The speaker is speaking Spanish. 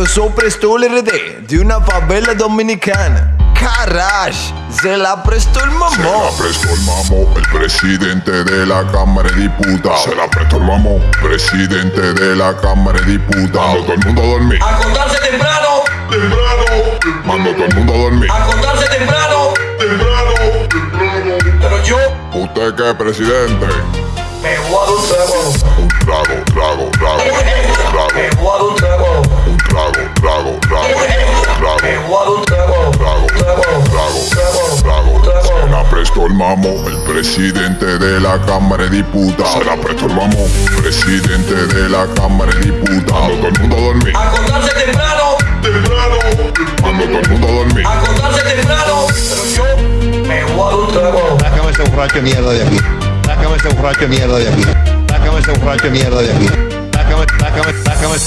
Yo soy Prestol RD de una favela dominicana. Carash, se la prestó el Se mamó. la prestó el mamo, el presidente de la Cámara de Diputados. Se la prestó el mamo, presidente de la Cámara de Diputados. Mando todo el mundo a dormir. Acostarse temprano, Temprano. Mando todo el mundo a dormir. acostarse temprano. Pero yo ¿Usted qué, presidente? me voy a dar un trago, el mamo, el presidente de la Cámara de Diputados. Se la mamo, presidente de la Cámara de Diputados. Mando todo el mundo a dormir. Acostarse temprano, Mando todo el mundo a dormir. acostarse temprano. Pero yo me voy a dar un trago. Sácame ese borracho mierda de aquí. Sácame ese borracho de mierda de aquí. Sácame ese borracho de mierda de aquí. Sácame, sácame, sácame.